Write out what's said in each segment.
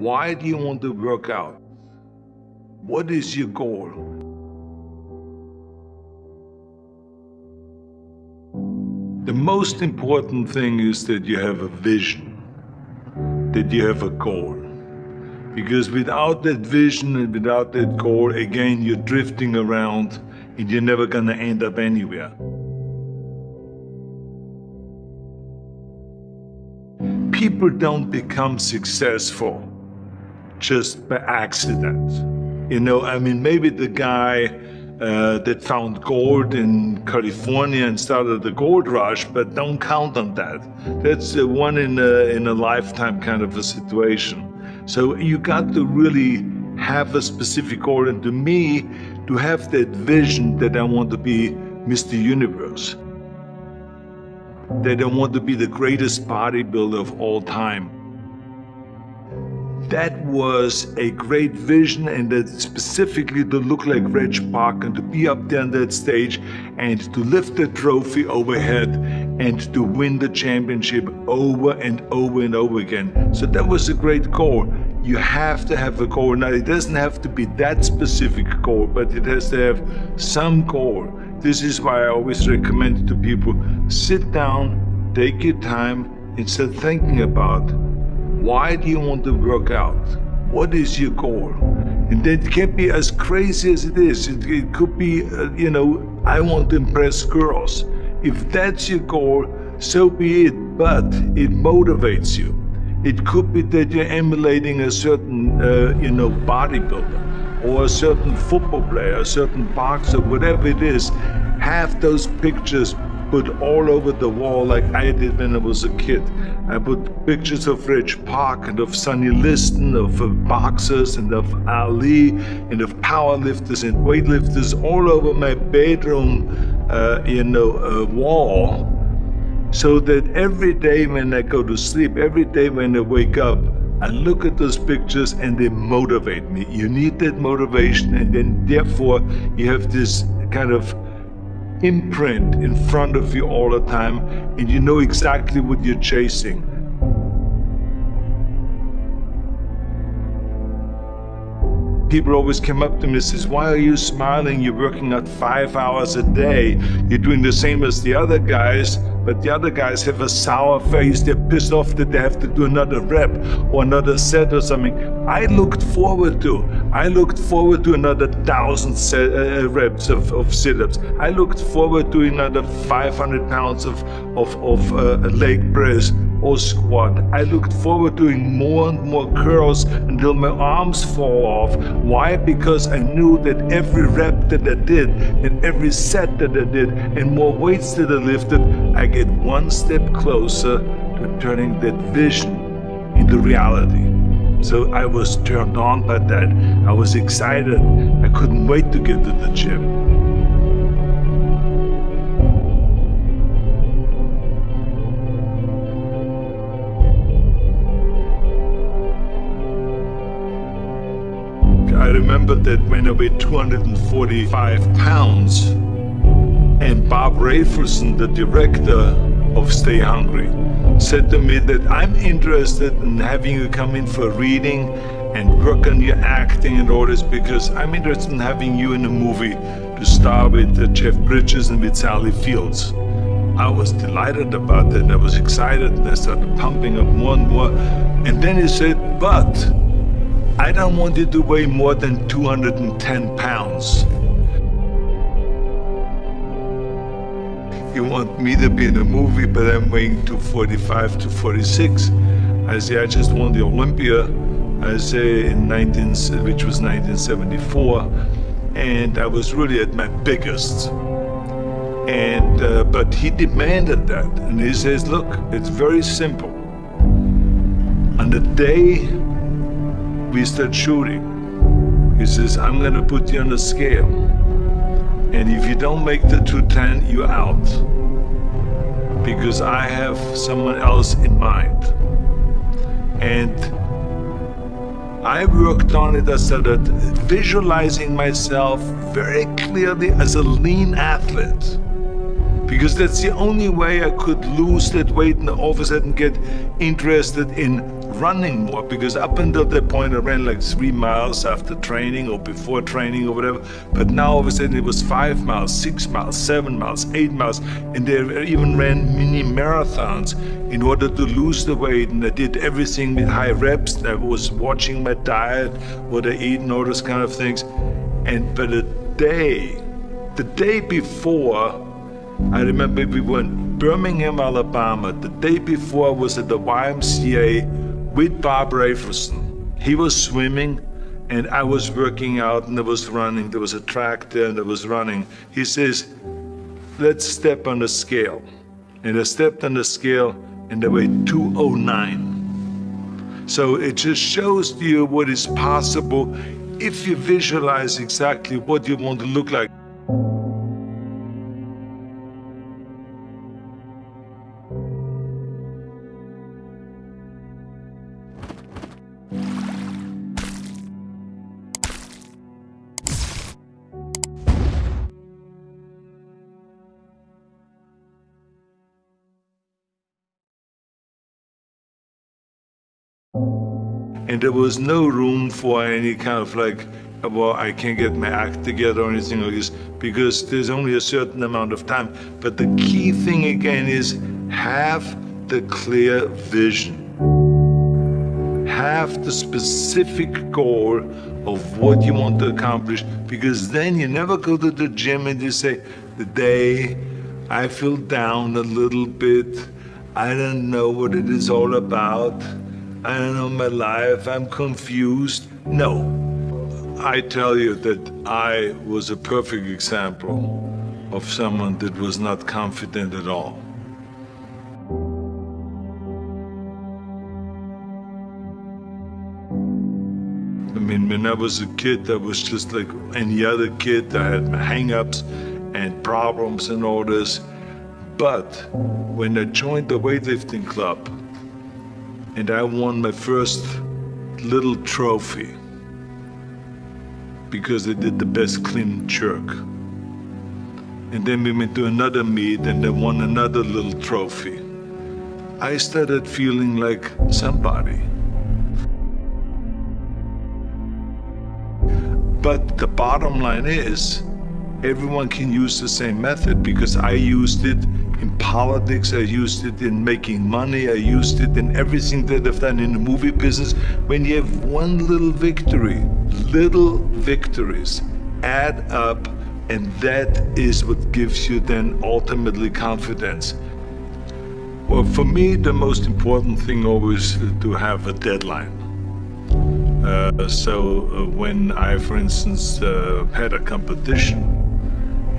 Why do you want to work out? What is your goal? The most important thing is that you have a vision, that you have a goal. Because without that vision and without that goal, again, you're drifting around and you're never gonna end up anywhere. People don't become successful just by accident. You know, I mean, maybe the guy uh, that found gold in California and started the gold rush, but don't count on that. That's uh, one in a, in a lifetime kind of a situation. So you got to really have a specific goal. And to me, to have that vision that I want to be Mr. Universe, that I want to be the greatest bodybuilder of all time, that was a great vision and that specifically to look like Reg Park and to be up there on that stage and to lift the trophy overhead and to win the championship over and over and over again. So that was a great goal. You have to have a goal. Now it doesn't have to be that specific goal, but it has to have some goal. This is why I always recommend to people, sit down, take your time, and start thinking about why do you want to work out? What is your goal? And that can be as crazy as it is. It, it could be, uh, you know, I want to impress girls. If that's your goal, so be it, but it motivates you. It could be that you're emulating a certain, uh, you know, bodybuilder or a certain football player, a certain boxer, whatever it is. Have those pictures put all over the wall like I did when I was a kid. I put pictures of Reg Park and of Sonny Liston, of boxers and of Ali and of powerlifters and weightlifters all over my bedroom, uh, you know, uh, wall. So that every day when I go to sleep, every day when I wake up, I look at those pictures and they motivate me. You need that motivation and then therefore you have this kind of imprint in front of you all the time and you know exactly what you're chasing. People always come up to me and says, why are you smiling? You're working out five hours a day. You're doing the same as the other guys, but the other guys have a sour face. They're pissed off that they have to do another rep or another set or something. I looked forward to. I looked forward to another thousand set, uh, reps of, of sit-ups. I looked forward to another 500 pounds of, of, of uh, leg press or squat. I looked forward to doing more and more curls until my arms fall off. Why? Because I knew that every rep that I did and every set that I did and more weights that I lifted, I get one step closer to turning that vision into reality. So I was turned on by that. I was excited. I couldn't wait to get to the gym. Remember that when I weighed 245 pounds, and Bob Rafelson, the director of Stay Hungry, said to me that I'm interested in having you come in for reading and work on your acting and all this because I'm interested in having you in a movie to star with uh, Jeff Bridges and with Sally Fields. I was delighted about that. I was excited and I started pumping up more and more. And then he said, but I don't want you to weigh more than 210 pounds. You want me to be in a movie, but I'm weighing 245 to 46. I say, I just won the Olympia, I say, in 19, which was 1974, and I was really at my biggest. And, uh, but he demanded that, and he says, look, it's very simple. On the day we start shooting. He says, I'm going to put you on the scale. And if you don't make the 210, you're out. Because I have someone else in mind. And I worked on it. I started visualizing myself very clearly as a lean athlete. because that's the only way I could lose that weight and all of a sudden get interested in running more because up until that point I ran like three miles after training or before training or whatever. But now all of a sudden it was five miles six miles seven miles eight miles and they even ran mini marathons in order to lose the weight. And I did everything with high reps. I was watching my diet what I eat and all those kind of things. And but the day the day before I remember we were in Birmingham, Alabama. The day before I was at the YMCA with Bob Rafelson. He was swimming and I was working out and I was running. There was a track there and I was running. He says, let's step on the scale. And I stepped on the scale and I weighed 209. So it just shows you what is possible if you visualize exactly what you want to look like. And there was no room for any kind of like, well, I can't get my act together or anything like this because there's only a certain amount of time. But the key thing again is have the clear vision. Have the specific goal of what you want to accomplish because then you never go to the gym and you say, the day I feel down a little bit, I don't know what it is all about. I don't know my life, I'm confused. No, I tell you that I was a perfect example of someone that was not confident at all. I mean, when I was a kid, I was just like any other kid. I had my hang-ups and problems and all this. But when I joined the weightlifting club, and I won my first little trophy because I did the best clean jerk. And then we went to another meet and I won another little trophy. I started feeling like somebody. But the bottom line is, everyone can use the same method because I used it in politics, I used it in making money, I used it in everything that I've done in the movie business. When you have one little victory, little victories add up and that is what gives you then ultimately confidence. Well, for me, the most important thing always to have a deadline. Uh, so uh, when I, for instance, uh, had a competition,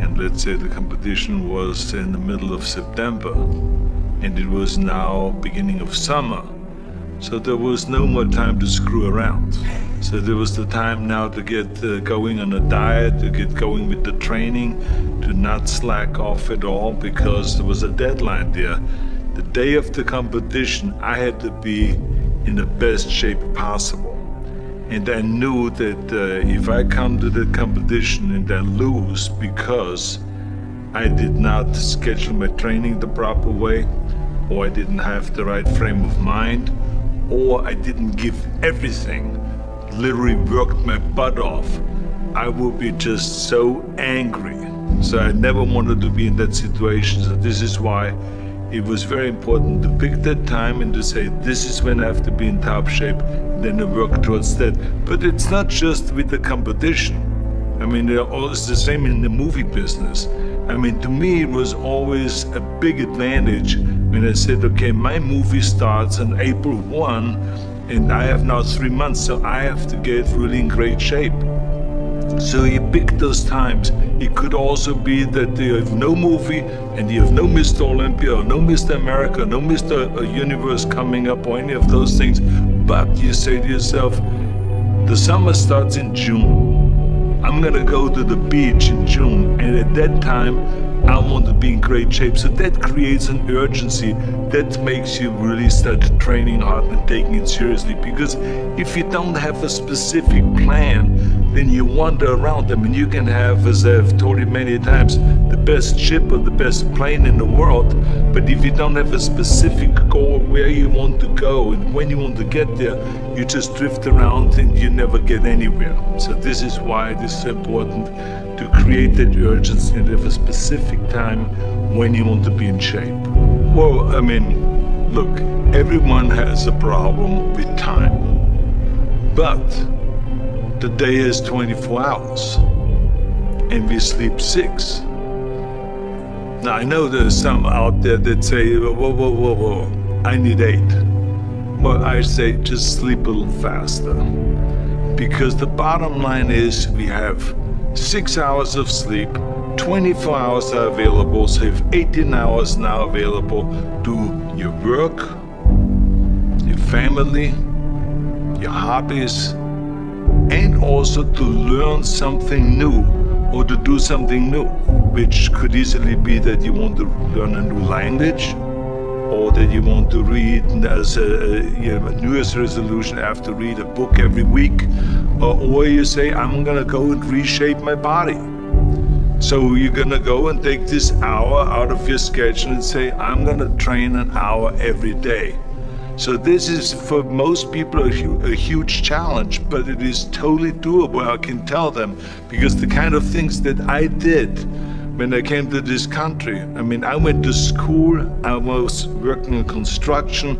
and let's say the competition was in the middle of September and it was now beginning of summer. So there was no more time to screw around. So there was the time now to get uh, going on a diet, to get going with the training, to not slack off at all because there was a deadline there. The day of the competition, I had to be in the best shape possible. And I knew that uh, if I come to the competition and I lose because I did not schedule my training the proper way, or I didn't have the right frame of mind, or I didn't give everything, literally worked my butt off, I would be just so angry. So I never wanted to be in that situation. So this is why it was very important to pick that time and to say, this is when I have to be in top shape, then I work towards that. But it's not just with the competition. I mean, they're it's the same in the movie business. I mean, to me, it was always a big advantage when I said, okay, my movie starts on April 1, and I have now three months, so I have to get really in great shape. So you pick those times. It could also be that you have no movie and you have no Mr. Olympia or no Mr. America, no Mr. Uh, Universe coming up or any of those things. But you say to yourself, the summer starts in June. I'm gonna go to the beach in June and at that time I want to be in great shape. So that creates an urgency that makes you really start training hard and taking it seriously. Because if you don't have a specific plan, then you wander around. I mean, you can have, as I've told you many times, the best ship or the best plane in the world, but if you don't have a specific goal where you want to go and when you want to get there, you just drift around and you never get anywhere. So this is why this is important to create that urgency and have a specific time when you want to be in shape. Well, I mean, look, everyone has a problem with time. But the day is 24 hours and we sleep six. Now I know there's some out there that say, whoa, whoa, whoa, whoa, I need eight. But I say just sleep a little faster. Because the bottom line is we have six hours of sleep, 24 hours are available, so you have 18 hours now available to your work, your family, your hobbies, and also to learn something new or to do something new, which could easily be that you want to learn a new language or that you want to read as a, you know, a New Year's resolution, I have to read a book every week, or, or you say, I'm gonna go and reshape my body. So you're gonna go and take this hour out of your schedule and say, I'm gonna train an hour every day. So this is for most people a, hu a, huge challenge, but it is totally doable, I can tell them, because the kind of things that I did when I came to this country, I mean, I went to school, I was working in construction,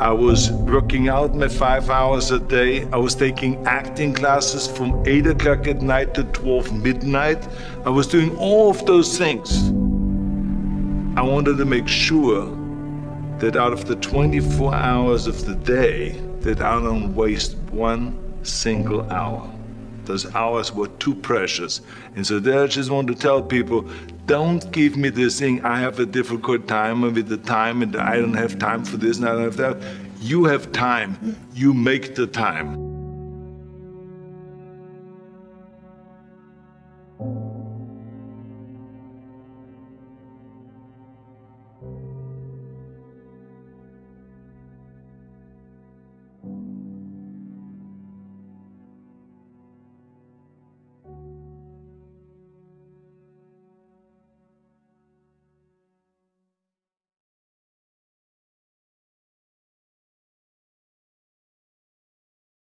I was working out my five hours a day. I was taking acting classes from 8 o'clock at night to 12 midnight. I was doing all of those things. I wanted to make sure that out of the 24 hours of the day, that I don't waste one single hour. Those hours were too precious. And so there I just want to tell people, don't give me this thing, I have a difficult time with the time and I don't have time for this and I don't have that. You have time, you make the time.